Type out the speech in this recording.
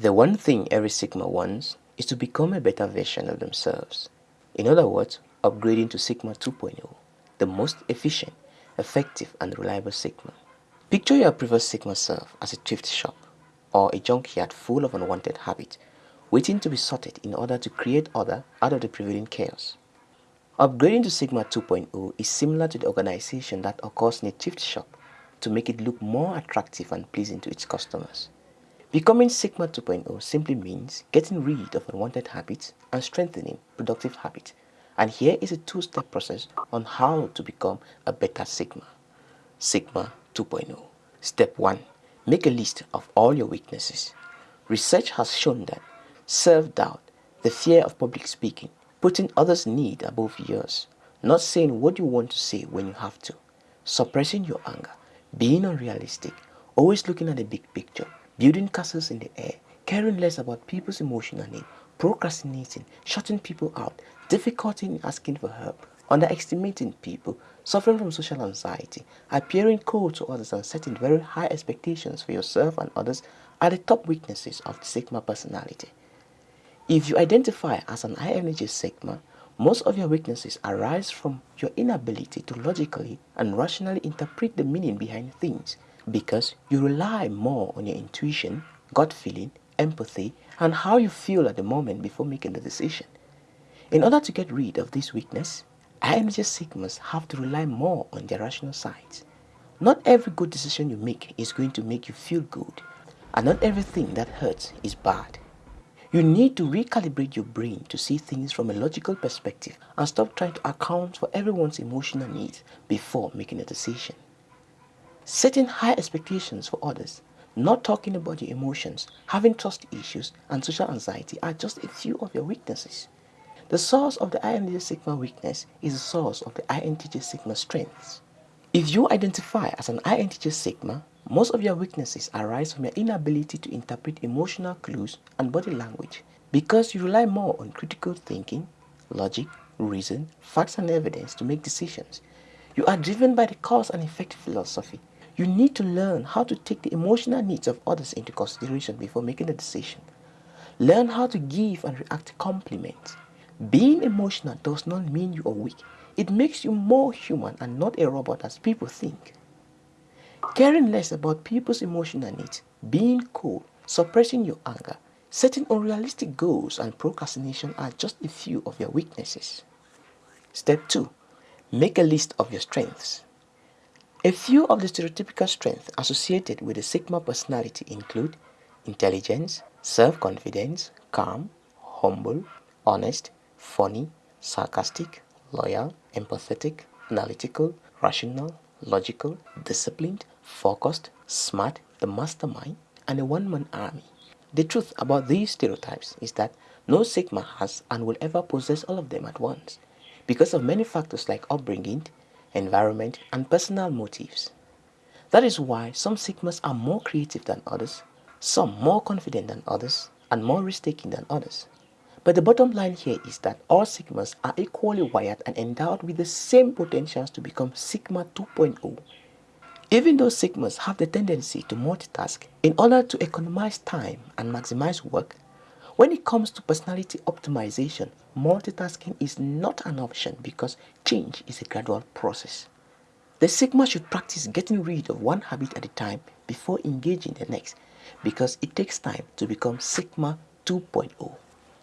The one thing every Sigma wants is to become a better version of themselves. In other words, upgrading to Sigma 2.0, the most efficient, effective and reliable Sigma. Picture your previous Sigma self as a thrift shop or a junkyard full of unwanted habits, waiting to be sorted in order to create order out of the prevailing chaos. Upgrading to Sigma 2.0 is similar to the organization that occurs in a thrift shop to make it look more attractive and pleasing to its customers. Becoming Sigma 2.0 simply means getting rid of unwanted habits and strengthening productive habits. And here is a two-step process on how to become a better Sigma. Sigma 2.0. Step 1. Make a list of all your weaknesses. Research has shown that self-doubt, the fear of public speaking, putting others' need above yours, not saying what you want to say when you have to, suppressing your anger, being unrealistic, always looking at the big picture, building castles in the air, caring less about people's emotional need, procrastinating, shutting people out, difficulty in asking for help, underestimating people, suffering from social anxiety, appearing cold to others and setting very high expectations for yourself and others are the top weaknesses of the Sigma personality. If you identify as an INTJ Sigma, most of your weaknesses arise from your inability to logically and rationally interpret the meaning behind things because you rely more on your intuition, gut feeling, empathy, and how you feel at the moment before making the decision. In order to get rid of this weakness, INTJ Sigmas have to rely more on their rational sides. Not every good decision you make is going to make you feel good, and not everything that hurts is bad. You need to recalibrate your brain to see things from a logical perspective and stop trying to account for everyone's emotional needs before making a decision. Setting high expectations for others, not talking about your emotions, having trust issues, and social anxiety are just a few of your weaknesses. The source of the INTJ Sigma weakness is the source of the INTJ Sigma strengths. If you identify as an INTJ Sigma, most of your weaknesses arise from your inability to interpret emotional clues and body language because you rely more on critical thinking, logic, reason, facts and evidence to make decisions. You are driven by the cause and effect philosophy you need to learn how to take the emotional needs of others into consideration before making a decision. Learn how to give and react to compliments. Being emotional does not mean you are weak. It makes you more human and not a robot as people think. Caring less about people's emotional needs, being cold, suppressing your anger, setting unrealistic goals and procrastination are just a few of your weaknesses. Step 2. Make a list of your strengths. A few of the stereotypical strengths associated with the Sigma personality include intelligence, self-confidence, calm, humble, honest, funny, sarcastic, loyal, empathetic, analytical, rational, logical, disciplined, focused, smart, the mastermind, and a one-man army. The truth about these stereotypes is that no Sigma has and will ever possess all of them at once because of many factors like upbringing, environment, and personal motives. That is why some Sigmas are more creative than others, some more confident than others, and more risk-taking than others. But the bottom line here is that all Sigmas are equally wired and endowed with the same potentials to become Sigma 2.0. Even though Sigmas have the tendency to multitask in order to economize time and maximize work, when it comes to personality optimization, multitasking is not an option because change is a gradual process. The Sigma should practice getting rid of one habit at a time before engaging the next because it takes time to become Sigma 2.0.